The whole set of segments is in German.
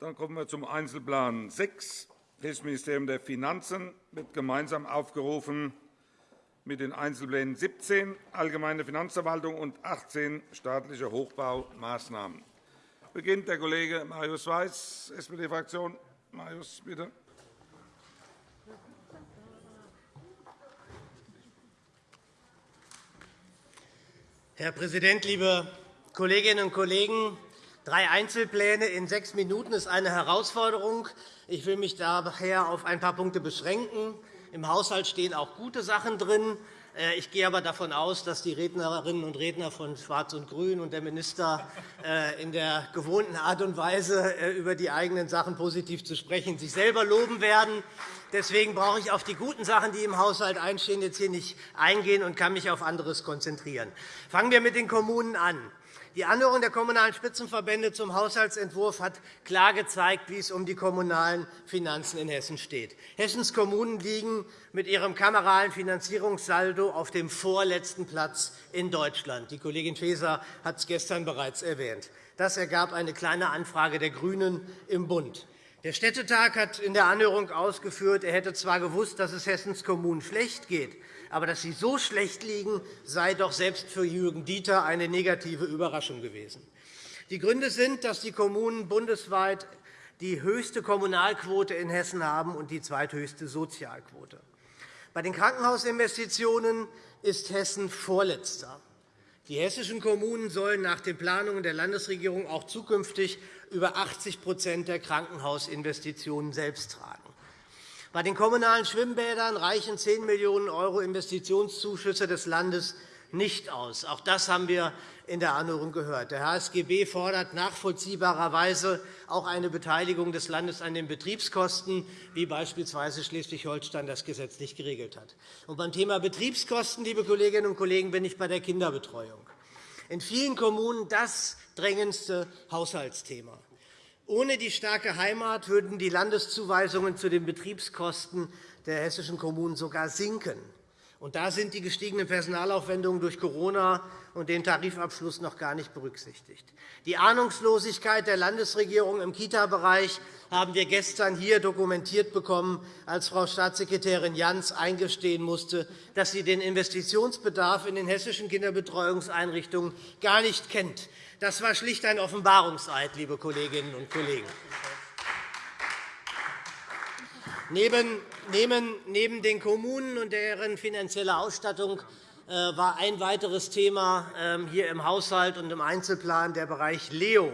Dann kommen wir zum Einzelplan 6. Das Ministerium der Finanzen wird gemeinsam aufgerufen mit den Einzelplänen 17 Allgemeine Finanzverwaltung und 18 staatliche Hochbaumaßnahmen. Beginnt der Kollege Marius Weiß, SPD-Fraktion. Marius, bitte. Herr Präsident, liebe Kolleginnen und Kollegen! Drei Einzelpläne in sechs Minuten ist eine Herausforderung. Ich will mich daher auf ein paar Punkte beschränken. Im Haushalt stehen auch gute Sachen drin. Äh, ich gehe aber davon aus, dass die Rednerinnen und Redner von Schwarz und Grün und der Minister äh, in der gewohnten Art und Weise äh, über die eigenen Sachen positiv zu sprechen sich selber loben werden. Deswegen brauche ich auf die guten Sachen, die im Haushalt einstehen, jetzt hier nicht eingehen und kann mich auf anderes konzentrieren. Fangen wir mit den Kommunen an. Die Anhörung der Kommunalen Spitzenverbände zum Haushaltsentwurf hat klar gezeigt, wie es um die kommunalen Finanzen in Hessen steht. Hessens Kommunen liegen mit ihrem kameralen Finanzierungssaldo auf dem vorletzten Platz in Deutschland. Die Kollegin Faeser hat es gestern bereits erwähnt. Das ergab eine Kleine Anfrage der GRÜNEN im Bund. Der Städtetag hat in der Anhörung ausgeführt, er hätte zwar gewusst, dass es Hessens Kommunen schlecht geht, aber dass sie so schlecht liegen, sei doch selbst für Jürgen Dieter eine negative Überraschung gewesen. Die Gründe sind, dass die Kommunen bundesweit die höchste Kommunalquote in Hessen haben und die zweithöchste Sozialquote. Bei den Krankenhausinvestitionen ist Hessen Vorletzter. Die hessischen Kommunen sollen nach den Planungen der Landesregierung auch zukünftig über 80% der Krankenhausinvestitionen selbst tragen. Bei den kommunalen Schwimmbädern reichen 10 Millionen € Investitionszuschüsse des Landes nicht aus. Auch das haben wir in der Anhörung gehört. Der HSGB fordert nachvollziehbarerweise auch eine Beteiligung des Landes an den Betriebskosten, wie beispielsweise Schleswig-Holstein das gesetzlich geregelt hat. Und beim Thema Betriebskosten, liebe Kolleginnen und Kollegen, bin ich bei der Kinderbetreuung. In vielen Kommunen das drängendste Haushaltsthema. Ohne die starke Heimat würden die Landeszuweisungen zu den Betriebskosten der hessischen Kommunen sogar sinken. Und da sind die gestiegenen Personalaufwendungen durch Corona und den Tarifabschluss noch gar nicht berücksichtigt. Die Ahnungslosigkeit der Landesregierung im Kita-Bereich haben wir gestern hier dokumentiert bekommen, als Frau Staatssekretärin Jans eingestehen musste, dass sie den Investitionsbedarf in den hessischen Kinderbetreuungseinrichtungen gar nicht kennt. Das war schlicht ein Offenbarungseid, liebe Kolleginnen und Kollegen. Neben den Kommunen und deren finanzieller Ausstattung äh, war ein weiteres Thema ähm, hier im Haushalt und im Einzelplan der Bereich LEO.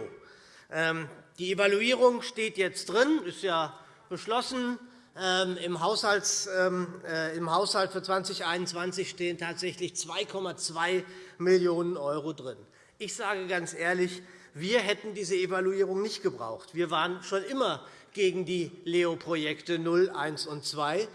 Ähm, die Evaluierung steht jetzt drin, ist ja beschlossen. Ähm, Im Haushalt äh, für 2021 stehen tatsächlich 2,2 Millionen € drin. Ich sage ganz ehrlich, wir hätten diese Evaluierung nicht gebraucht. Wir waren schon immer gegen die LEO-Projekte 0, 1 und 2.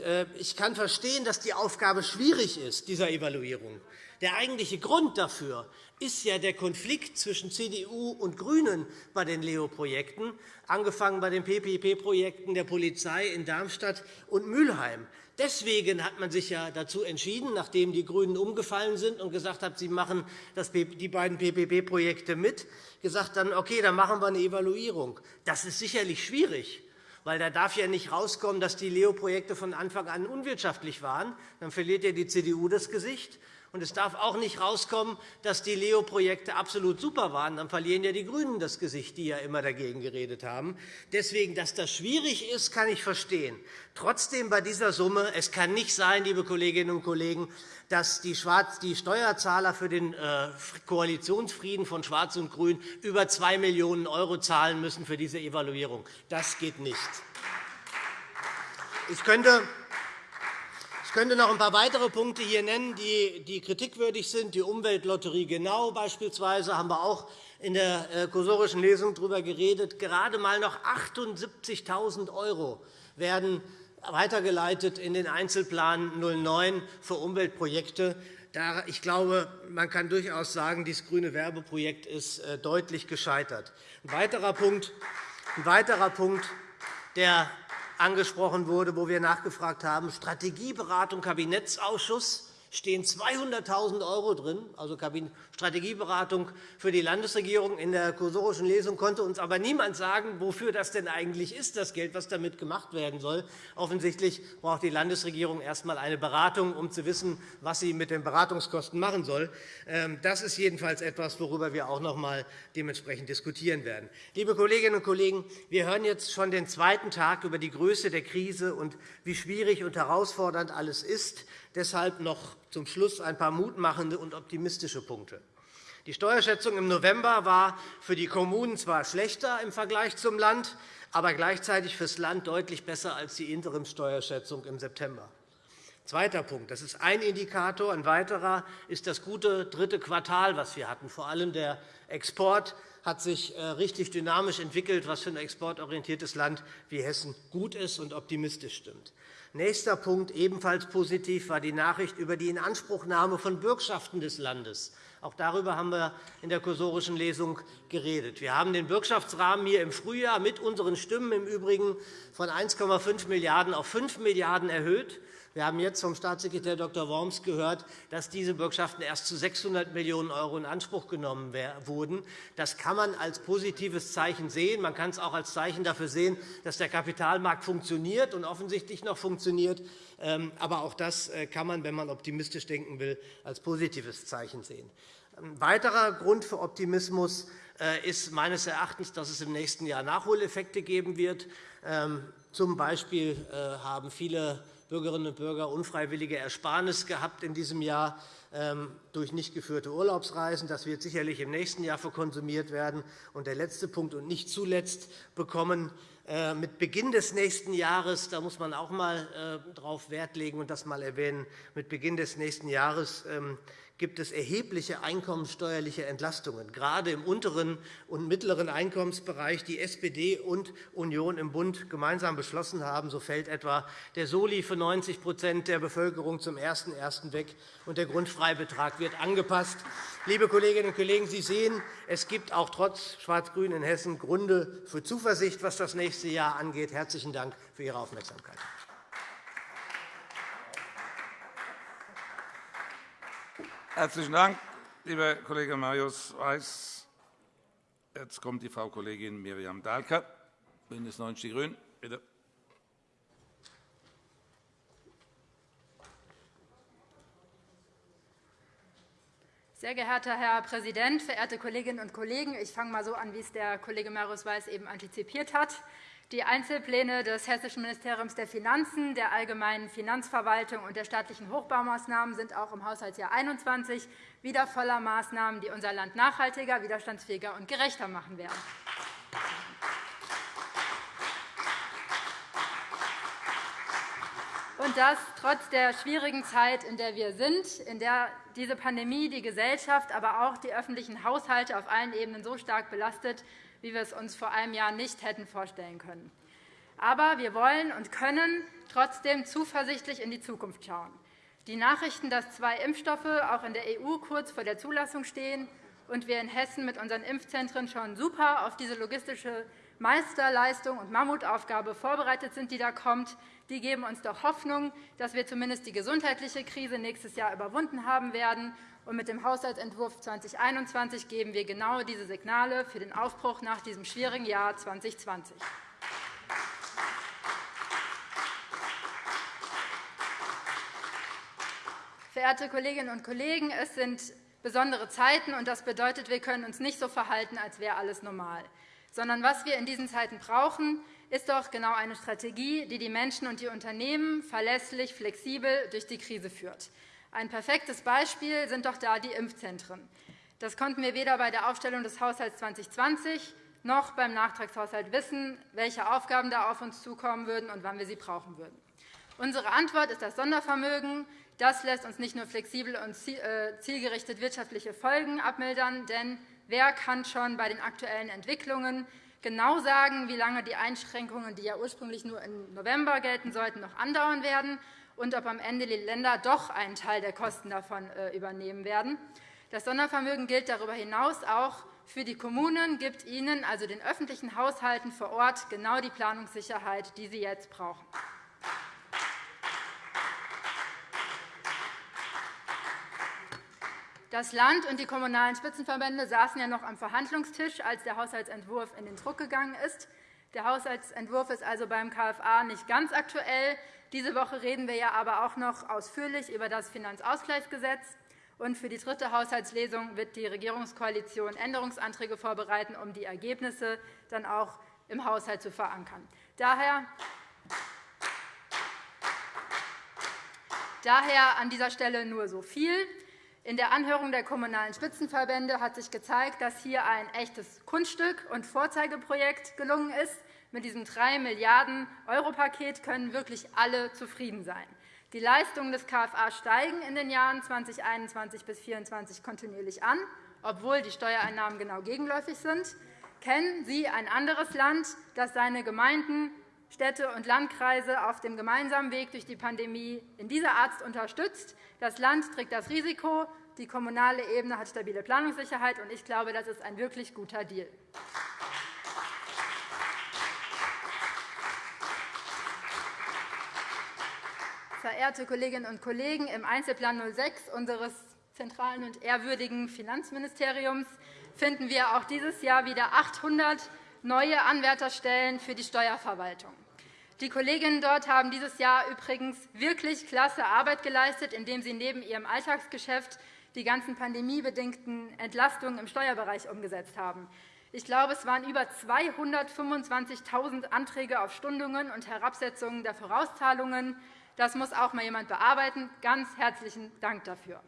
Äh, ich kann verstehen, dass die Aufgabe schwierig ist, dieser Evaluierung. Der eigentliche Grund dafür ist ja der Konflikt zwischen CDU und GRÜNEN bei den LEO-Projekten, angefangen bei den PPP-Projekten der Polizei in Darmstadt und Mülheim. Deswegen hat man sich ja dazu entschieden, nachdem die GRÜNEN umgefallen sind und gesagt haben, sie machen die beiden PPP-Projekte mit, gesagt dann, okay, dann machen wir eine Evaluierung. Das ist sicherlich schwierig, weil da darf ja nicht herauskommen, dass die LEO-Projekte von Anfang an unwirtschaftlich waren. Dann verliert ja die CDU das Gesicht. Und es darf auch nicht herauskommen, dass die LEO-Projekte absolut super waren. Dann verlieren ja die GRÜNEN das Gesicht, die ja immer dagegen geredet haben. Deswegen, dass das schwierig ist, kann ich verstehen. Trotzdem bei dieser Summe, es kann nicht sein, liebe Kolleginnen und Kollegen, dass die Steuerzahler für den äh, Koalitionsfrieden von Schwarz und Grün über 2 Millionen € zahlen müssen für diese Evaluierung. Das geht nicht. Ich könnte könnte noch ein paar weitere Punkte hier nennen, die kritikwürdig sind. Die Umweltlotterie Genau beispielsweise haben wir auch in der äh, kursorischen Lesung darüber geredet. Gerade einmal noch 78.000 € werden weitergeleitet in den Einzelplan 09 für Umweltprojekte. Ich glaube, man kann durchaus sagen, dieses grüne Werbeprojekt ist äh, deutlich gescheitert. Ein weiterer Punkt, ein weiterer Punkt der angesprochen wurde, wo wir nachgefragt haben, Strategieberatung Kabinettsausschuss. Stehen 200.000 € drin, also Strategieberatung für die Landesregierung. In der kursorischen Lesung konnte uns aber niemand sagen, wofür das denn eigentlich ist, das Geld, was damit gemacht werden soll. Offensichtlich braucht die Landesregierung erst einmal eine Beratung, um zu wissen, was sie mit den Beratungskosten machen soll. Ähm, das ist jedenfalls etwas, worüber wir auch noch einmal dementsprechend diskutieren werden. Liebe Kolleginnen und Kollegen, wir hören jetzt schon den zweiten Tag über die Größe der Krise und wie schwierig und herausfordernd alles ist. Deshalb noch zum Schluss ein paar mutmachende und optimistische Punkte. Die Steuerschätzung im November war für die Kommunen zwar schlechter im Vergleich zum Land, aber gleichzeitig für das Land deutlich besser als die Interimssteuerschätzung im September. Zweiter Punkt. Das ist ein Indikator. Ein weiterer ist das gute dritte Quartal, das wir hatten. Vor allem der Export hat sich äh, richtig dynamisch entwickelt, was für ein exportorientiertes Land wie Hessen gut ist und optimistisch stimmt. Nächster Punkt, ebenfalls positiv, war die Nachricht über die Inanspruchnahme von Bürgschaften des Landes. Auch darüber haben wir in der kursorischen Lesung geredet. Wir haben den Bürgschaftsrahmen hier im Frühjahr mit unseren Stimmen im Übrigen von 1,5 Milliarden € auf 5 Milliarden € erhöht. Wir haben jetzt vom Staatssekretär Dr. Worms gehört, dass diese Bürgschaften erst zu 600 Millionen € in Anspruch genommen wurden. Das kann man als positives Zeichen sehen. Man kann es auch als Zeichen dafür sehen, dass der Kapitalmarkt funktioniert und offensichtlich noch funktioniert. Ähm, aber auch das äh, kann man, wenn man optimistisch denken will, als positives Zeichen sehen. Ein weiterer Grund für Optimismus äh, ist meines Erachtens, dass es im nächsten Jahr Nachholeffekte geben wird. Ähm, zum Beispiel äh, haben viele Bürgerinnen und Bürger unfreiwillige Ersparnis gehabt in diesem Jahr ähm, durch nicht geführte Urlaubsreisen. Das wird sicherlich im nächsten Jahr verkonsumiert werden. Und der letzte Punkt und nicht zuletzt bekommen äh, mit Beginn des nächsten Jahres, da muss man auch einmal äh, darauf Wert legen und das einmal erwähnen, mit Beginn des nächsten Jahres ähm, gibt es erhebliche einkommenssteuerliche Entlastungen, gerade im unteren und mittleren Einkommensbereich, die SPD und Union im Bund gemeinsam beschlossen haben. So fällt etwa der Soli für 90% der Bevölkerung zum 01.01. weg, und der Grundfreibetrag wird angepasst. Liebe Kolleginnen und Kollegen, Sie sehen, es gibt auch trotz Schwarz-Grün in Hessen Gründe für Zuversicht, was das nächste Jahr angeht. Herzlichen Dank für Ihre Aufmerksamkeit. Herzlichen Dank, lieber Kollege Marius Weiß. Jetzt kommt die Frau Kollegin Miriam Dahlke, BÜNDNIS 90 die GRÜNEN. Bitte. Sehr geehrter Herr Präsident, verehrte Kolleginnen und Kollegen! Ich fange einmal so an, wie es der Kollege Marius Weiß eben antizipiert hat. Die Einzelpläne des Hessischen Ministeriums der Finanzen, der Allgemeinen Finanzverwaltung und der staatlichen Hochbaumaßnahmen sind auch im Haushaltsjahr 2021 wieder voller Maßnahmen, die unser Land nachhaltiger, widerstandsfähiger und gerechter machen werden. Und das trotz der schwierigen Zeit, in der wir sind, in der diese Pandemie die Gesellschaft, aber auch die öffentlichen Haushalte auf allen Ebenen so stark belastet, wie wir es uns vor einem Jahr nicht hätten vorstellen können. Aber wir wollen und können trotzdem zuversichtlich in die Zukunft schauen. Die Nachrichten, dass zwei Impfstoffe auch in der EU kurz vor der Zulassung stehen und wir in Hessen mit unseren Impfzentren schon super auf diese logistische Meisterleistung und Mammutaufgabe vorbereitet sind, die da kommt, die geben uns doch Hoffnung, dass wir zumindest die gesundheitliche Krise nächstes Jahr überwunden haben werden und mit dem Haushaltsentwurf 2021 geben wir genau diese Signale für den Aufbruch nach diesem schwierigen Jahr 2020. Verehrte Kolleginnen und Kollegen, es sind besondere Zeiten, und das bedeutet, wir können uns nicht so verhalten, als wäre alles normal. Sondern was wir in diesen Zeiten brauchen, ist doch genau eine Strategie, die die Menschen und die Unternehmen verlässlich, flexibel durch die Krise führt. Ein perfektes Beispiel sind doch da die Impfzentren. Das konnten wir weder bei der Aufstellung des Haushalts 2020 noch beim Nachtragshaushalt wissen, welche Aufgaben da auf uns zukommen würden und wann wir sie brauchen würden. Unsere Antwort ist das Sondervermögen. Das lässt uns nicht nur flexibel und äh, zielgerichtet wirtschaftliche Folgen abmildern, denn wer kann schon bei den aktuellen Entwicklungen genau sagen, wie lange die Einschränkungen, die ja ursprünglich nur im November gelten sollten, noch andauern werden und ob am Ende die Länder doch einen Teil der Kosten davon äh, übernehmen werden. Das Sondervermögen gilt darüber hinaus auch für die Kommunen, gibt ihnen, also den öffentlichen Haushalten vor Ort, genau die Planungssicherheit, die sie jetzt brauchen. Das Land und die Kommunalen Spitzenverbände saßen ja noch am Verhandlungstisch, als der Haushaltsentwurf in den Druck gegangen ist. Der Haushaltsentwurf ist also beim KFA nicht ganz aktuell. Diese Woche reden wir ja aber auch noch ausführlich über das Finanzausgleichsgesetz. Und für die dritte Haushaltslesung wird die Regierungskoalition Änderungsanträge vorbereiten, um die Ergebnisse dann auch im Haushalt zu verankern. Daher Daher an dieser Stelle nur so viel. In der Anhörung der Kommunalen Spitzenverbände hat sich gezeigt, dass hier ein echtes Kunststück und Vorzeigeprojekt gelungen ist. Mit diesem 3 Milliarden € Paket können wirklich alle zufrieden sein. Die Leistungen des KFA steigen in den Jahren 2021 bis 2024 kontinuierlich an, obwohl die Steuereinnahmen genau gegenläufig sind. Kennen Sie ein anderes Land, das seine Gemeinden, Städte und Landkreise auf dem gemeinsamen Weg durch die Pandemie in dieser Art unterstützt? Das Land trägt das Risiko, die kommunale Ebene hat stabile Planungssicherheit, und ich glaube, das ist ein wirklich guter Deal. Verehrte Kolleginnen und Kollegen, im Einzelplan 06 unseres zentralen und ehrwürdigen Finanzministeriums finden wir auch dieses Jahr wieder 800 neue Anwärterstellen für die Steuerverwaltung. Die Kolleginnen dort haben dieses Jahr übrigens wirklich klasse Arbeit geleistet, indem sie neben ihrem Alltagsgeschäft die ganzen pandemiebedingten Entlastungen im Steuerbereich umgesetzt haben. Ich glaube, es waren über 225.000 Anträge auf Stundungen und Herabsetzungen der Vorauszahlungen, das muss auch einmal jemand bearbeiten. Ganz herzlichen Dank dafür.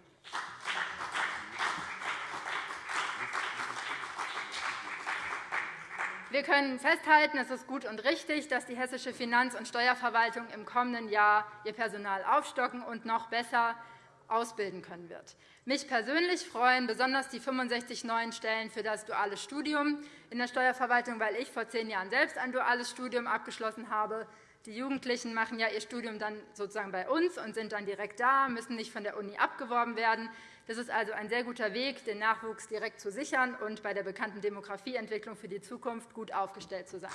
Wir können festhalten, es ist gut und richtig, dass die hessische Finanz- und Steuerverwaltung im kommenden Jahr ihr Personal aufstocken und noch besser ausbilden können wird. Mich persönlich freuen besonders die 65 neuen Stellen für das duale Studium in der Steuerverwaltung, weil ich vor zehn Jahren selbst ein duales Studium abgeschlossen habe. Die Jugendlichen machen ja ihr Studium dann sozusagen bei uns und sind dann direkt da, müssen nicht von der Uni abgeworben werden. Das ist also ein sehr guter Weg, den Nachwuchs direkt zu sichern und bei der bekannten Demografieentwicklung für die Zukunft gut aufgestellt zu sein.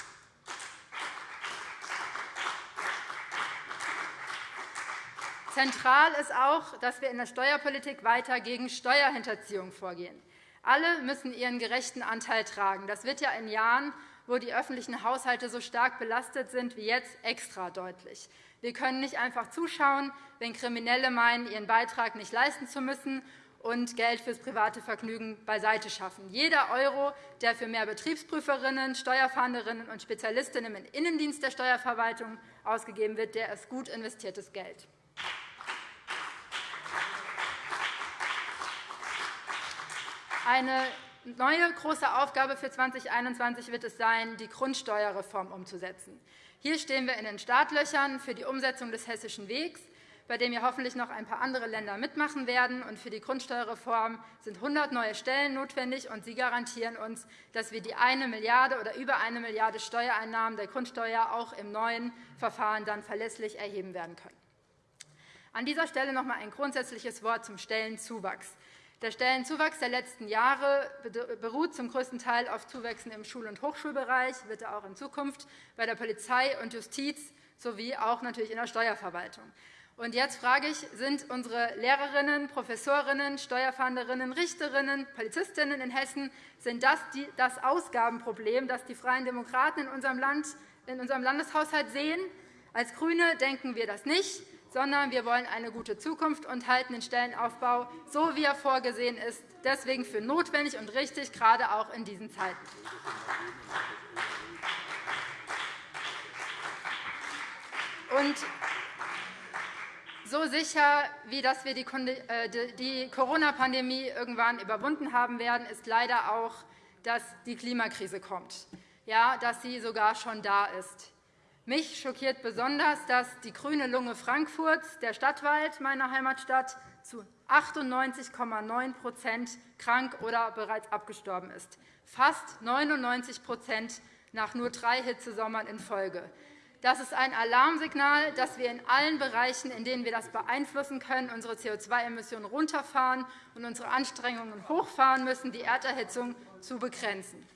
Zentral ist auch, dass wir in der Steuerpolitik weiter gegen Steuerhinterziehung vorgehen. Alle müssen ihren gerechten Anteil tragen. Das wird ja in Jahren, wo die öffentlichen Haushalte so stark belastet sind wie jetzt, extra deutlich. Wir können nicht einfach zuschauen, wenn Kriminelle meinen, ihren Beitrag nicht leisten zu müssen und Geld fürs private Vergnügen beiseite schaffen. Jeder Euro, der für mehr Betriebsprüferinnen, Steuerfahnderinnen und Spezialistinnen im Innendienst der Steuerverwaltung ausgegeben wird, der ist gut investiertes Geld. Eine neue große Aufgabe für 2021 wird es sein, die Grundsteuerreform umzusetzen. Hier stehen wir in den Startlöchern für die Umsetzung des Hessischen Wegs, bei dem ja hoffentlich noch ein paar andere Länder mitmachen werden. Und für die Grundsteuerreform sind 100 neue Stellen notwendig, und Sie garantieren uns, dass wir die 1 Milliarde oder über 1 Milliarde Steuereinnahmen der Grundsteuer auch im neuen Verfahren dann verlässlich erheben werden können. An dieser Stelle noch einmal ein grundsätzliches Wort zum Stellenzuwachs. Der Stellenzuwachs der letzten Jahre beruht zum größten Teil auf Zuwächsen im Schul- und Hochschulbereich, wird er auch in Zukunft bei der Polizei und Justiz sowie auch natürlich in der Steuerverwaltung. Und jetzt frage ich, sind unsere Lehrerinnen, Professorinnen, Steuerfahnderinnen, Richterinnen, Polizistinnen in Hessen sind das das Ausgabenproblem, das die Freien Demokraten in unserem, Land, in unserem Landeshaushalt sehen? Als GRÜNE denken wir das nicht sondern wir wollen eine gute Zukunft und halten den Stellenaufbau, so wie er vorgesehen ist, deswegen für notwendig und richtig, gerade auch in diesen Zeiten. Und so sicher, wie dass wir die äh, Corona-Pandemie irgendwann überwunden haben werden, ist leider auch, dass die Klimakrise kommt, ja, dass sie sogar schon da ist. Mich schockiert besonders, dass die grüne Lunge Frankfurts, der Stadtwald meiner Heimatstadt, zu 98,9% krank oder bereits abgestorben ist, fast 99% nach nur drei Hitzesommern in Folge. Das ist ein Alarmsignal, dass wir in allen Bereichen, in denen wir das beeinflussen können, unsere CO2-Emissionen runterfahren und unsere Anstrengungen hochfahren müssen, die Erderhitzung zu begrenzen.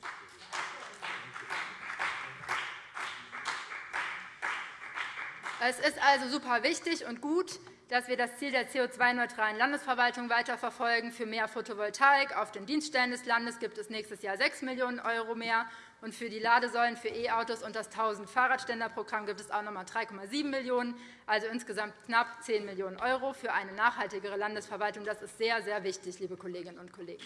Es ist also super wichtig und gut, dass wir das Ziel der CO2-neutralen Landesverwaltung weiterverfolgen. Für mehr Photovoltaik auf den Dienststellen des Landes gibt es nächstes Jahr 6 Millionen € mehr. Und für die Ladesäulen für E-Autos und das 1000-Fahrradständerprogramm gibt es auch noch einmal 3,7 Millionen €, also insgesamt knapp 10 Millionen € für eine nachhaltigere Landesverwaltung. Das ist sehr, sehr wichtig, liebe Kolleginnen und Kollegen.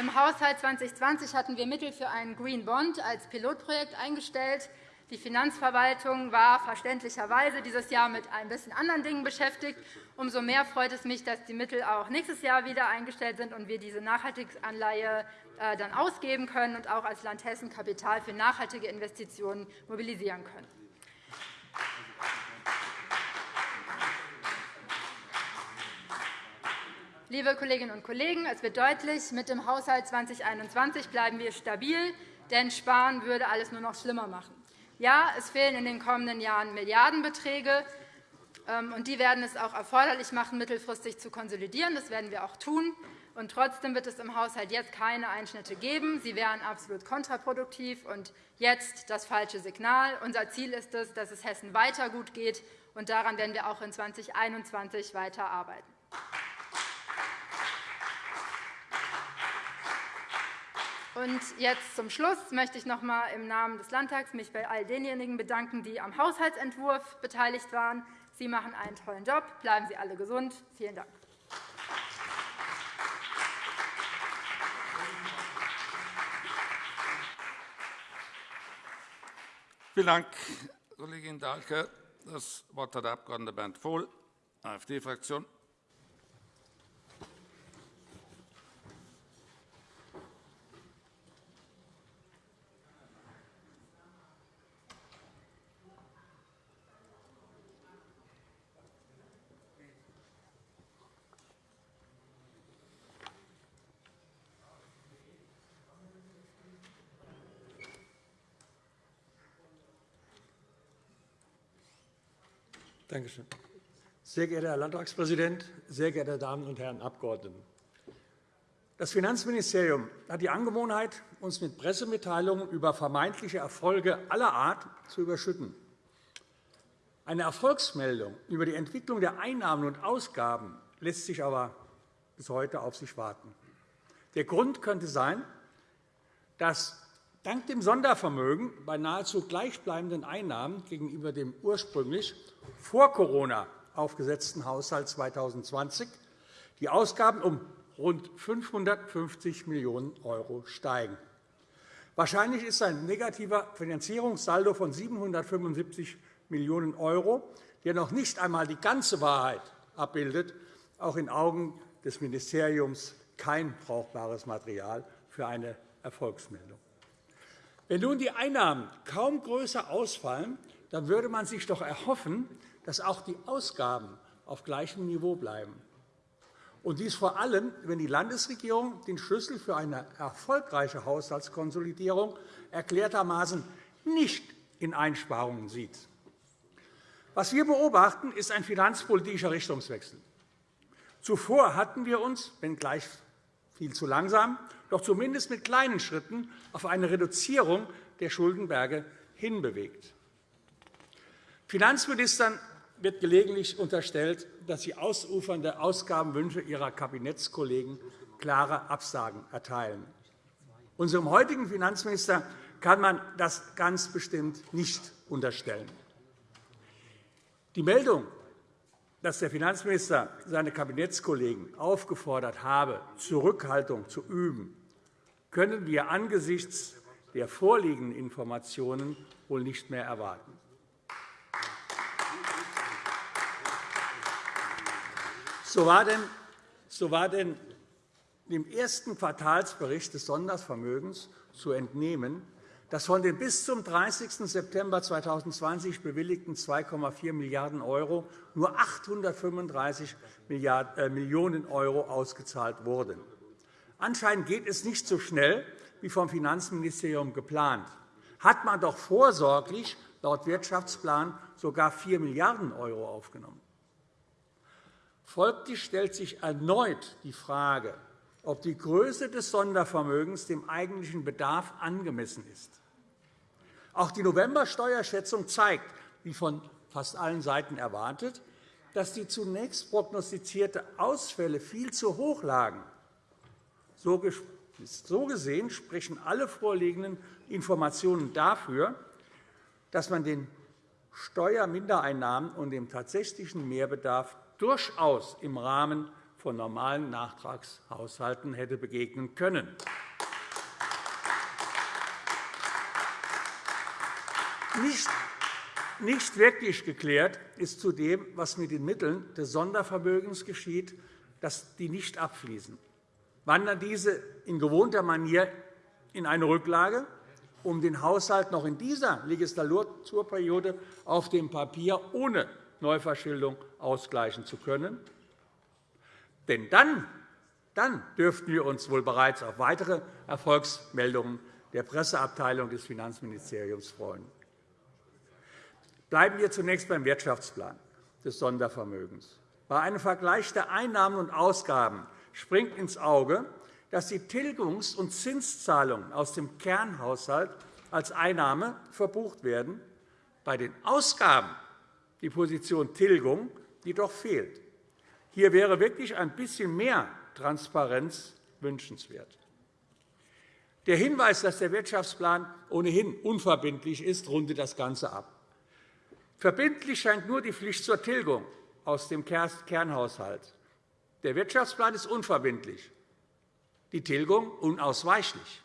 Im Haushalt 2020 hatten wir Mittel für einen Green Bond als Pilotprojekt eingestellt. Die Finanzverwaltung war verständlicherweise dieses Jahr mit ein bisschen anderen Dingen beschäftigt. Umso mehr freut es mich, dass die Mittel auch nächstes Jahr wieder eingestellt sind und wir diese Nachhaltigkeitsanleihe äh, dann ausgeben können und auch als Land Hessen Kapital für nachhaltige Investitionen mobilisieren können. Liebe Kolleginnen und Kollegen, es wird deutlich, mit dem Haushalt 2021 bleiben wir stabil, denn Sparen würde alles nur noch schlimmer machen. Ja, es fehlen in den kommenden Jahren Milliardenbeträge, ähm, und die werden es auch erforderlich machen, mittelfristig zu konsolidieren. Das werden wir auch tun. Und trotzdem wird es im Haushalt jetzt keine Einschnitte geben. Sie wären absolut kontraproduktiv und jetzt das falsche Signal. Unser Ziel ist es, dass es Hessen weiter gut geht, und daran werden wir auch in 2021 weiter Und jetzt zum Schluss möchte ich noch einmal im Namen des Landtags mich bei all denjenigen bedanken, die am Haushaltsentwurf beteiligt waren. Sie machen einen tollen Job. Bleiben Sie alle gesund. Vielen Dank. Vielen Dank, Kollegin Dahlke. Das Wort hat der Abg. Bernd Vohl, AfD-Fraktion. Danke. Sehr geehrter Herr Landtagspräsident, sehr geehrte Damen und Herren Abgeordneten! Das Finanzministerium hat die Angewohnheit, uns mit Pressemitteilungen über vermeintliche Erfolge aller Art zu überschütten. Eine Erfolgsmeldung über die Entwicklung der Einnahmen und Ausgaben lässt sich aber bis heute auf sich warten. Der Grund könnte sein, dass dank dem Sondervermögen bei nahezu gleichbleibenden Einnahmen gegenüber dem ursprünglich vor Corona aufgesetzten Haushalt 2020 die Ausgaben um rund 550 Millionen € steigen. Wahrscheinlich ist ein negativer Finanzierungssaldo von 775 Millionen €, der noch nicht einmal die ganze Wahrheit abbildet, auch in Augen des Ministeriums kein brauchbares Material für eine Erfolgsmeldung. Wenn nun die Einnahmen kaum größer ausfallen, dann würde man sich doch erhoffen, dass auch die Ausgaben auf gleichem Niveau bleiben. Und dies vor allem, wenn die Landesregierung den Schlüssel für eine erfolgreiche Haushaltskonsolidierung erklärtermaßen nicht in Einsparungen sieht. Was wir beobachten, ist ein finanzpolitischer Richtungswechsel. Zuvor hatten wir uns, wenngleich viel zu langsam, doch zumindest mit kleinen Schritten auf eine Reduzierung der Schuldenberge hinbewegt. Finanzministern wird gelegentlich unterstellt, dass sie ausufernde Ausgabenwünsche ihrer Kabinettskollegen klare Absagen erteilen. Unserem heutigen Finanzminister kann man das ganz bestimmt nicht unterstellen. Die Meldung, dass der Finanzminister seine Kabinettskollegen aufgefordert habe, Zurückhaltung zu üben, können wir angesichts der vorliegenden Informationen wohl nicht mehr erwarten. So war denn, im ersten Quartalsbericht des Sondervermögens zu entnehmen, dass von den bis zum 30. September 2020 bewilligten 2,4 Milliarden € nur 835 äh, Millionen € ausgezahlt wurden. Anscheinend geht es nicht so schnell wie vom Finanzministerium geplant. Hat man doch vorsorglich laut Wirtschaftsplan sogar 4 Milliarden € aufgenommen. Folglich stellt sich erneut die Frage, ob die Größe des Sondervermögens dem eigentlichen Bedarf angemessen ist. Auch die November-Steuerschätzung zeigt, wie von fast allen Seiten erwartet, dass die zunächst prognostizierte Ausfälle viel zu hoch lagen. So gesehen sprechen alle vorliegenden Informationen dafür, dass man den Steuermindereinnahmen und dem tatsächlichen Mehrbedarf durchaus im Rahmen von normalen Nachtragshaushalten hätte begegnen können. Nicht wirklich geklärt ist zudem, was mit den Mitteln des Sondervermögens geschieht, dass die nicht abfließen. Wandern diese in gewohnter Manier in eine Rücklage, um den Haushalt noch in dieser Legislaturperiode auf dem Papier ohne Neuverschuldung ausgleichen zu können? Denn dann, dann dürften wir uns wohl bereits auf weitere Erfolgsmeldungen der Presseabteilung des Finanzministeriums freuen. Bleiben wir zunächst beim Wirtschaftsplan des Sondervermögens. Bei einem Vergleich der Einnahmen und Ausgaben springt ins Auge, dass die Tilgungs- und Zinszahlungen aus dem Kernhaushalt als Einnahme verbucht werden, bei den Ausgaben die Position Tilgung jedoch fehlt. Hier wäre wirklich ein bisschen mehr Transparenz wünschenswert. Der Hinweis, dass der Wirtschaftsplan ohnehin unverbindlich ist, rundet das Ganze ab. Verbindlich scheint nur die Pflicht zur Tilgung aus dem Kernhaushalt. Der Wirtschaftsplan ist unverbindlich, die Tilgung unausweichlich.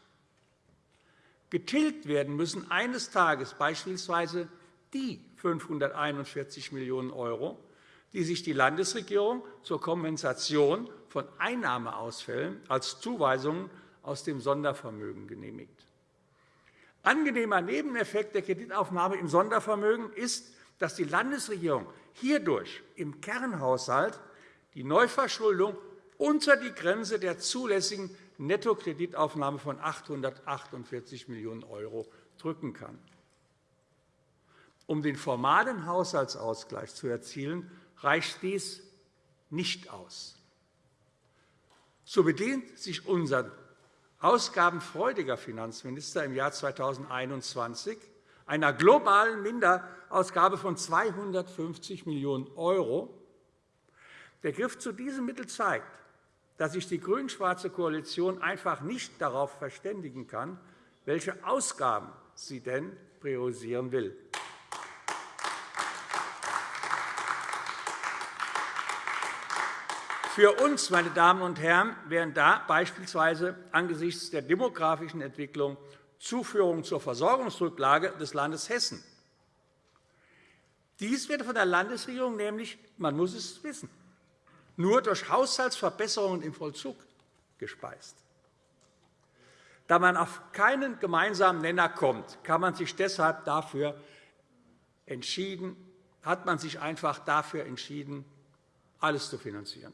Getilgt werden müssen eines Tages beispielsweise die 541 Millionen €, die sich die Landesregierung zur Kompensation von Einnahmeausfällen als Zuweisungen aus dem Sondervermögen genehmigt. Angenehmer Nebeneffekt der Kreditaufnahme im Sondervermögen ist, dass die Landesregierung hierdurch im Kernhaushalt die Neuverschuldung unter die Grenze der zulässigen Nettokreditaufnahme von 848 Millionen € drücken kann. Um den formalen Haushaltsausgleich zu erzielen, reicht dies nicht aus. So bedient sich unser ausgabenfreudiger Finanzminister im Jahr 2021 einer globalen Minderausgabe von 250 Millionen €. Der Griff zu diesem Mittel zeigt, dass sich die grün-schwarze Koalition einfach nicht darauf verständigen kann, welche Ausgaben sie denn priorisieren will. Für uns, meine Damen und Herren, wären da beispielsweise angesichts der demografischen Entwicklung Zuführung zur Versorgungsrücklage des Landes Hessen. Dies wird von der Landesregierung nämlich, man muss es wissen, nur durch Haushaltsverbesserungen im Vollzug gespeist. Da man auf keinen gemeinsamen Nenner kommt, kann man sich deshalb dafür entschieden, hat man sich einfach dafür entschieden, alles zu finanzieren.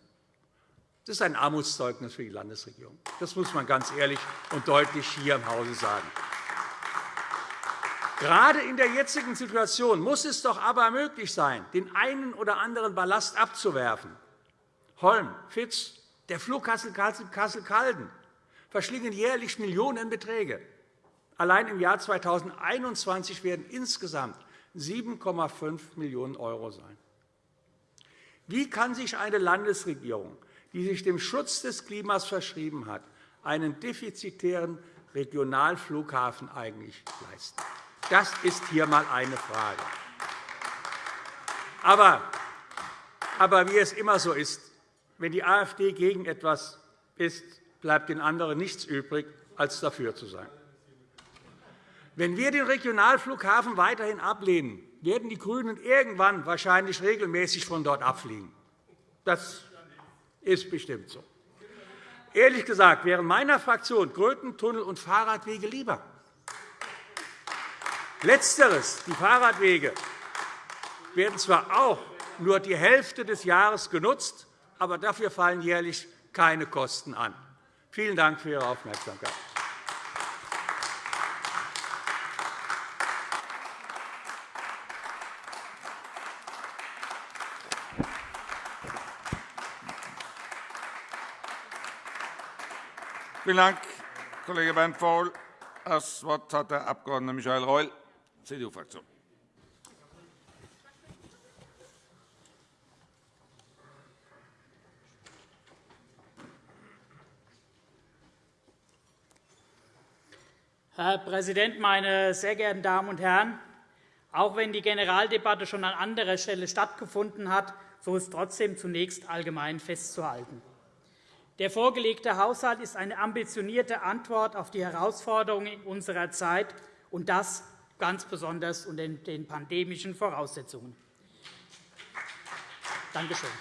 Das ist ein Armutszeugnis für die Landesregierung. Das muss man ganz ehrlich und deutlich hier im Hause sagen. Gerade in der jetzigen Situation muss es doch aber möglich sein, den einen oder anderen Ballast abzuwerfen. Holm, Fitz, der Flughafen Kassel-Calden verschlingen jährlich Millionenbeträge. Allein im Jahr 2021 werden insgesamt 7,5 Millionen € sein. Wie kann sich eine Landesregierung die sich dem Schutz des Klimas verschrieben hat, einen defizitären Regionalflughafen eigentlich leisten? Das ist hier einmal eine Frage. Aber, aber wie es immer so ist, wenn die AfD gegen etwas ist, bleibt den anderen nichts übrig, als dafür zu sein. Wenn wir den Regionalflughafen weiterhin ablehnen, werden die GRÜNEN irgendwann wahrscheinlich regelmäßig von dort abfliegen. Das ist bestimmt so. Ehrlich gesagt wären meiner Fraktion Grötentunnel und Fahrradwege lieber. Letzteres, die Fahrradwege, werden zwar auch nur die Hälfte des Jahres genutzt, aber dafür fallen jährlich keine Kosten an. Vielen Dank für Ihre Aufmerksamkeit. Vielen Dank, Kollege Bernd Faul. Das Wort hat der Abg. Michael Reul, CDU-Fraktion. Herr Präsident, meine sehr geehrten Damen und Herren! Auch wenn die Generaldebatte schon an anderer Stelle stattgefunden hat, so ist trotzdem zunächst allgemein festzuhalten. Der vorgelegte Haushalt ist eine ambitionierte Antwort auf die Herausforderungen unserer Zeit, und das ganz besonders unter den pandemischen Voraussetzungen. Danke schön.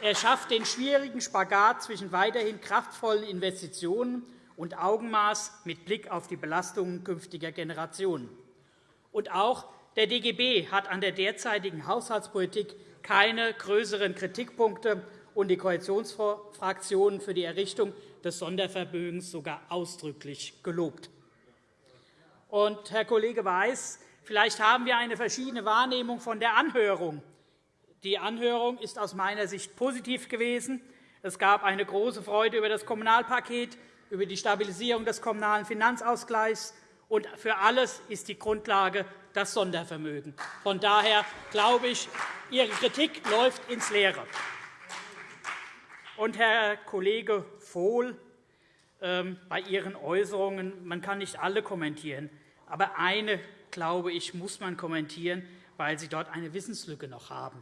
Er schafft den schwierigen Spagat zwischen weiterhin kraftvollen Investitionen und Augenmaß mit Blick auf die Belastungen künftiger Generationen. Und auch der DGB hat an der derzeitigen Haushaltspolitik keine größeren Kritikpunkte und die Koalitionsfraktionen für die Errichtung des Sondervermögens sogar ausdrücklich gelobt. Und, Herr Kollege Weiß, vielleicht haben wir eine verschiedene Wahrnehmung von der Anhörung. Die Anhörung ist aus meiner Sicht positiv gewesen. Es gab eine große Freude über das Kommunalpaket, über die Stabilisierung des Kommunalen Finanzausgleichs. Und für alles ist die Grundlage das Sondervermögen. Von daher glaube ich, Ihre Kritik läuft ins Leere. Und, Herr Kollege Vohl, ähm, bei Ihren Äußerungen, man kann nicht alle kommentieren, aber eine, glaube ich, muss man kommentieren, weil Sie dort eine Wissenslücke noch haben.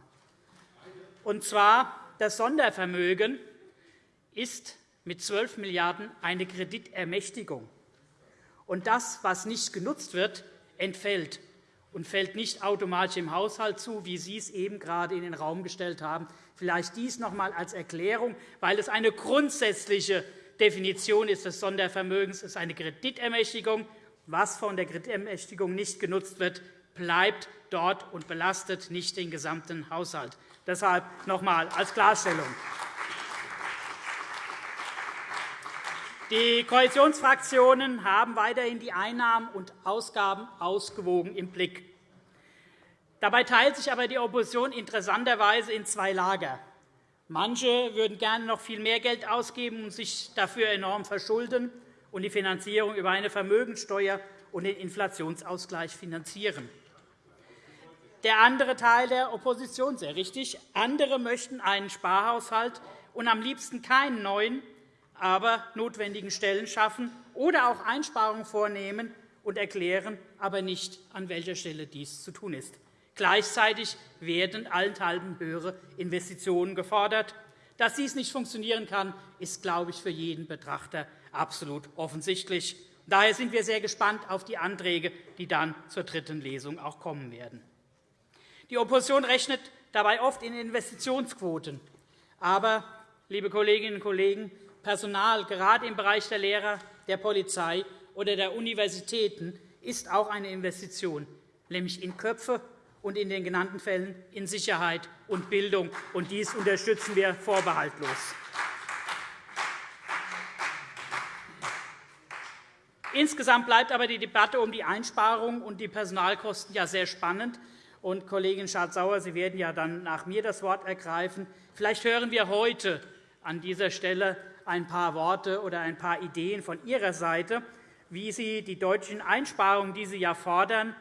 Und zwar, das Sondervermögen ist mit 12 Milliarden € eine Kreditermächtigung. Und das, was nicht genutzt wird, entfällt und fällt nicht automatisch im Haushalt zu, wie Sie es eben gerade in den Raum gestellt haben. Vielleicht dies noch einmal als Erklärung, weil es eine grundsätzliche Definition ist des Sondervermögens. Ist eine Kreditermächtigung. Was von der Kreditermächtigung nicht genutzt wird, bleibt dort und belastet nicht den gesamten Haushalt. Deshalb noch einmal als Klarstellung. Die Koalitionsfraktionen haben weiterhin die Einnahmen und Ausgaben ausgewogen im Blick. Dabei teilt sich aber die Opposition interessanterweise in zwei Lager. Manche würden gerne noch viel mehr Geld ausgeben und sich dafür enorm verschulden und die Finanzierung über eine Vermögensteuer und den Inflationsausgleich finanzieren. Der andere Teil der Opposition, sehr richtig, andere möchten einen Sparhaushalt und am liebsten keinen neuen, aber notwendigen Stellen schaffen oder auch Einsparungen vornehmen und erklären aber nicht, an welcher Stelle dies zu tun ist. Gleichzeitig werden allenthalben höhere Investitionen gefordert. Dass dies nicht funktionieren kann, ist, glaube ich, für jeden Betrachter absolut offensichtlich. Daher sind wir sehr gespannt auf die Anträge, die dann zur dritten Lesung auch kommen werden. Die Opposition rechnet dabei oft in Investitionsquoten. Aber, liebe Kolleginnen und Kollegen, Personal, gerade im Bereich der Lehrer, der Polizei oder der Universitäten, ist auch eine Investition, nämlich in Köpfe und in den genannten Fällen in Sicherheit und Bildung. Und dies unterstützen wir vorbehaltlos. Insgesamt bleibt aber die Debatte um die Einsparungen und die Personalkosten ja sehr spannend. Und Kollegin Schardt-Sauer, Sie werden ja dann nach mir das Wort ergreifen. Vielleicht hören wir heute an dieser Stelle ein paar Worte oder ein paar Ideen von Ihrer Seite, wie Sie die deutschen Einsparungen, die Sie ja fordern,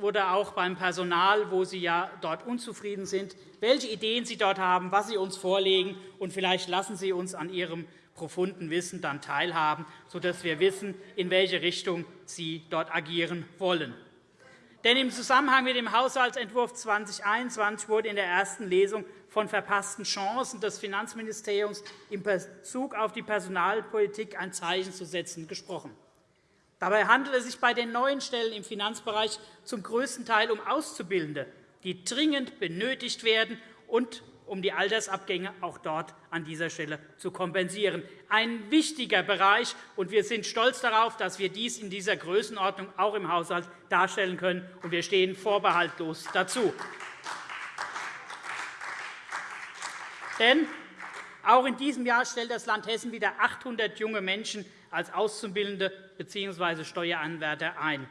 oder auch beim Personal, wo Sie ja dort unzufrieden sind, welche Ideen Sie dort haben, was Sie uns vorlegen. Und vielleicht lassen Sie uns an Ihrem profunden Wissen dann teilhaben, sodass wir wissen, in welche Richtung Sie dort agieren wollen. Denn im Zusammenhang mit dem Haushaltsentwurf 2021 wurde in der ersten Lesung von verpassten Chancen des Finanzministeriums in Bezug auf die Personalpolitik ein Zeichen zu setzen gesprochen. Dabei handelt es sich bei den neuen Stellen im Finanzbereich zum größten Teil um Auszubildende, die dringend benötigt werden und um die Altersabgänge auch dort an dieser Stelle zu kompensieren. Ein wichtiger Bereich, und wir sind stolz darauf, dass wir dies in dieser Größenordnung auch im Haushalt darstellen können. und Wir stehen vorbehaltlos dazu. Denn auch in diesem Jahr stellt das Land Hessen wieder 800 junge Menschen als Auszubildende bzw. Steueranwärter ein.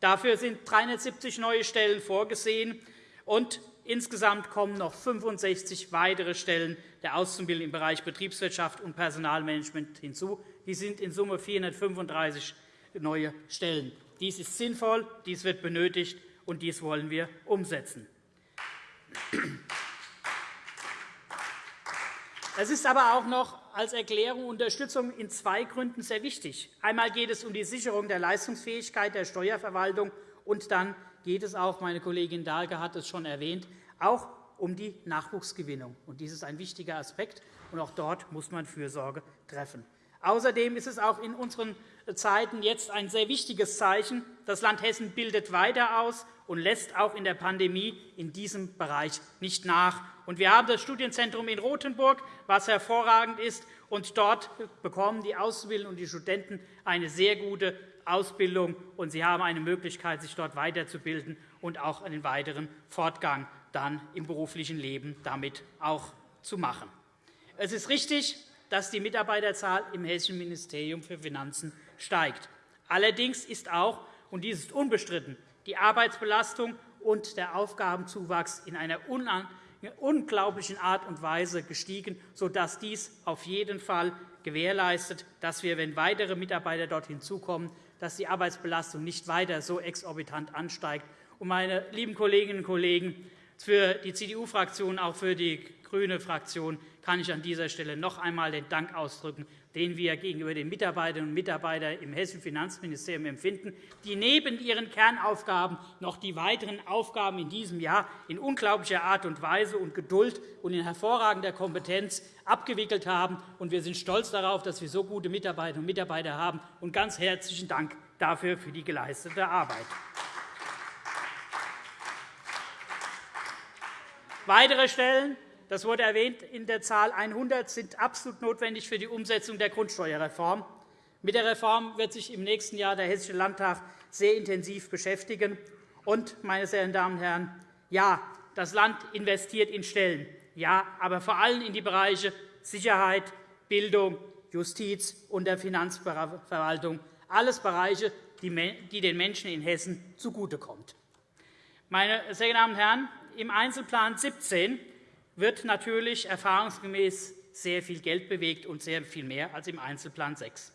Dafür sind 370 neue Stellen vorgesehen, und insgesamt kommen noch 65 weitere Stellen der Auszubildenden im Bereich Betriebswirtschaft und Personalmanagement hinzu. Die sind in Summe 435 neue Stellen. Dies ist sinnvoll, dies wird benötigt, und dies wollen wir umsetzen. Es ist aber auch noch als Erklärung und Unterstützung in zwei Gründen sehr wichtig. Einmal geht es um die Sicherung der Leistungsfähigkeit der Steuerverwaltung, und dann geht es auch, meine Kollegin Dahlke hat es schon erwähnt, auch um die Nachwuchsgewinnung. Dies ist ein wichtiger Aspekt, und auch dort muss man Fürsorge treffen. Außerdem ist es auch in unseren Zeiten jetzt ein sehr wichtiges Zeichen. Das Land Hessen bildet weiter aus und lässt auch in der Pandemie in diesem Bereich nicht nach. Wir haben das Studienzentrum in Rothenburg, was hervorragend ist. Und dort bekommen die Auszubildenden und die Studenten eine sehr gute Ausbildung, und sie haben eine Möglichkeit, sich dort weiterzubilden und auch einen weiteren Fortgang dann im beruflichen Leben damit auch zu machen. Es ist richtig, dass die Mitarbeiterzahl im Hessischen Ministerium für Finanzen steigt. Allerdings ist auch, und dies ist unbestritten, die Arbeitsbelastung und der Aufgabenzuwachs in einer unglaublichen Art und Weise gestiegen, sodass dies auf jeden Fall gewährleistet, dass wir, wenn weitere Mitarbeiter dort hinzukommen, dass die Arbeitsbelastung nicht weiter so exorbitant ansteigt. Meine lieben Kolleginnen und Kollegen, für die CDU-Fraktion, auch für die grüne Fraktion kann ich an dieser Stelle noch einmal den Dank ausdrücken, den wir gegenüber den Mitarbeiterinnen und Mitarbeitern im Hessischen Finanzministerium empfinden, die neben ihren Kernaufgaben noch die weiteren Aufgaben in diesem Jahr in unglaublicher Art und Weise und Geduld und in hervorragender Kompetenz abgewickelt haben. Wir sind stolz darauf, dass wir so gute Mitarbeiterinnen und Mitarbeiter haben. Und ganz herzlichen Dank dafür für die geleistete Arbeit. Weitere Stellen das wurde erwähnt, in der Zahl 100 sind absolut notwendig für die Umsetzung der Grundsteuerreform. Mit der Reform wird sich im nächsten Jahr der Hessische Landtag sehr intensiv beschäftigen. Und, meine sehr verehrten Damen und Herren, ja, das Land investiert in Stellen, ja, aber vor allem in die Bereiche Sicherheit, Bildung, Justiz und der Finanzverwaltung, alles Bereiche, die den Menschen in Hessen zugutekommen. Meine sehr geehrten Damen und Herren, im Einzelplan 17 wird natürlich erfahrungsgemäß sehr viel Geld bewegt und sehr viel mehr als im Einzelplan 6.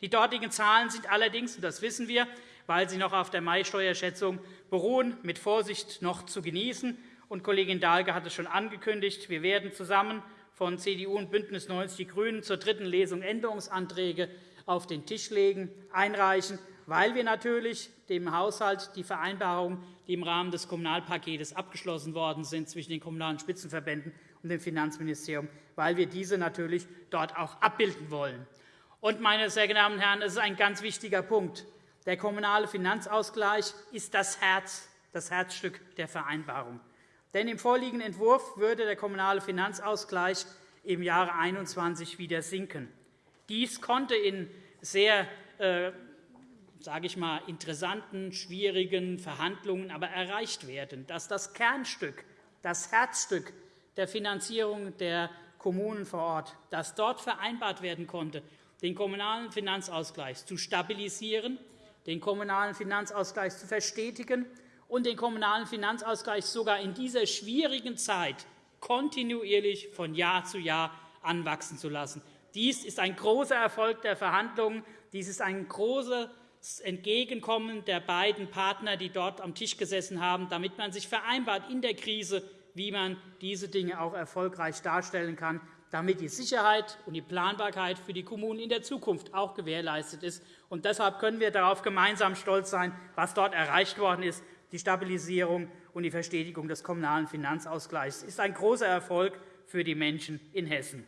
Die dortigen Zahlen sind allerdings, und das wissen wir, weil sie noch auf der Mai-Steuerschätzung beruhen, mit Vorsicht noch zu genießen. Und Kollegin Dahlke hat es schon angekündigt. Wir werden zusammen von CDU und BÜNDNIS 90 die GRÜNEN zur dritten Lesung Änderungsanträge auf den Tisch legen, einreichen, weil wir natürlich dem Haushalt die Vereinbarungen, die im Rahmen des Kommunalpakets abgeschlossen worden sind zwischen den Kommunalen Spitzenverbänden und dem Finanzministerium, weil wir diese natürlich dort auch abbilden wollen. Und, meine sehr geehrten Damen und Herren, es ist ein ganz wichtiger Punkt. Der kommunale Finanzausgleich ist das, Herz, das Herzstück der Vereinbarung. Denn im vorliegenden Entwurf würde der kommunale Finanzausgleich im Jahre 2021 wieder sinken. Dies konnte in sehr äh, sage ich mal, interessanten, schwierigen Verhandlungen aber erreicht werden, dass das Kernstück, das Herzstück der Finanzierung der Kommunen vor Ort, dass dort vereinbart werden konnte, den kommunalen Finanzausgleich zu stabilisieren, den kommunalen Finanzausgleich zu verstetigen und den kommunalen Finanzausgleich sogar in dieser schwierigen Zeit kontinuierlich von Jahr zu Jahr anwachsen zu lassen. Dies ist ein großer Erfolg der Verhandlungen. Dies ist ein großer Entgegenkommen der beiden Partner, die dort am Tisch gesessen haben, damit man sich vereinbart in der Krise, wie man diese Dinge auch erfolgreich darstellen kann, damit die Sicherheit und die Planbarkeit für die Kommunen in der Zukunft auch gewährleistet ist. Und deshalb können wir darauf gemeinsam stolz sein, was dort erreicht worden ist. Die Stabilisierung und die Verstetigung des kommunalen Finanzausgleichs ist ein großer Erfolg für die Menschen in Hessen.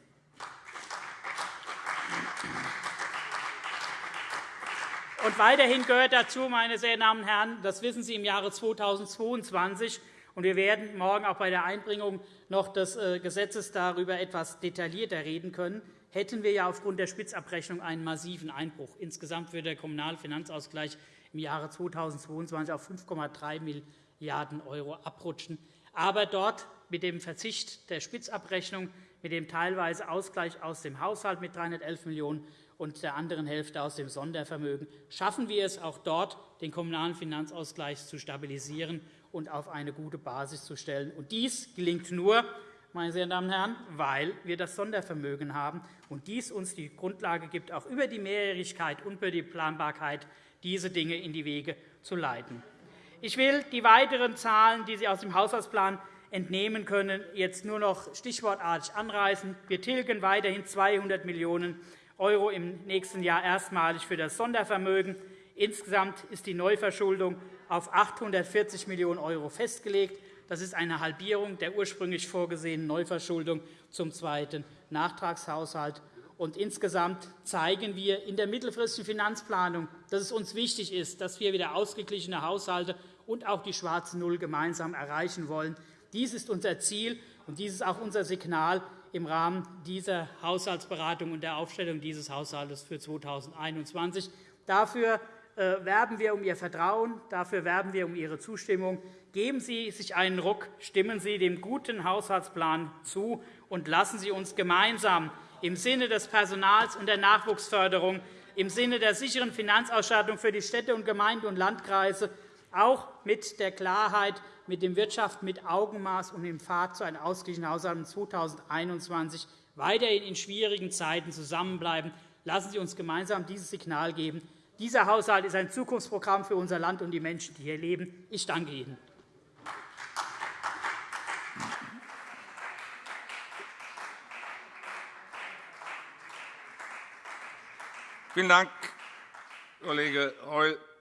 Und weiterhin gehört dazu, meine sehr Damen und Herren, das wissen Sie im Jahre 2022, und wir werden morgen auch bei der Einbringung noch des äh, Gesetzes darüber etwas detaillierter reden können, hätten wir ja aufgrund der Spitzabrechnung einen massiven Einbruch. Insgesamt würde der kommunale Finanzausgleich im Jahre 2022 auf 5,3 Milliarden € abrutschen. Aber dort mit dem Verzicht der Spitzabrechnung, mit dem teilweise Ausgleich aus dem Haushalt mit 311 Millionen € und der anderen Hälfte aus dem Sondervermögen schaffen wir es auch dort, den kommunalen Finanzausgleich zu stabilisieren und auf eine gute Basis zu stellen. Und dies gelingt nur, meine sehr Damen und Herren, weil wir das Sondervermögen haben und dies uns die Grundlage gibt, auch über die Mehrjährigkeit und über die Planbarkeit diese Dinge in die Wege zu leiten. Ich will die weiteren Zahlen, die Sie aus dem Haushaltsplan entnehmen können, jetzt nur noch stichwortartig anreißen. Wir tilgen weiterhin 200 Millionen € im nächsten Jahr erstmalig für das Sondervermögen. Insgesamt ist die Neuverschuldung auf 840 Millionen € festgelegt. Das ist eine Halbierung der ursprünglich vorgesehenen Neuverschuldung zum zweiten Nachtragshaushalt. Und insgesamt zeigen wir in der mittelfristigen Finanzplanung, dass es uns wichtig ist, dass wir wieder ausgeglichene Haushalte und auch die schwarze Null gemeinsam erreichen wollen. Dies ist unser Ziel, und dies ist auch unser Signal im Rahmen dieser Haushaltsberatung und der Aufstellung dieses Haushalts für 2021. Dafür äh, werben wir um Ihr Vertrauen, dafür werben wir um Ihre Zustimmung. Geben Sie sich einen Ruck, stimmen Sie dem guten Haushaltsplan zu und lassen Sie uns gemeinsam im Sinne des Personals und der Nachwuchsförderung, im Sinne der sicheren Finanzausstattung für die Städte und Gemeinden und Landkreise, auch mit der Klarheit, mit dem Wirtschaft mit Augenmaß und dem Pfad zu einem ausgeglichenen Haushalt 2021 weiterhin in schwierigen Zeiten zusammenbleiben. Lassen Sie uns gemeinsam dieses Signal geben. Dieser Haushalt ist ein Zukunftsprogramm für unser Land und die Menschen, die hier leben. Ich danke Ihnen. Vielen Dank, Kollege Reul.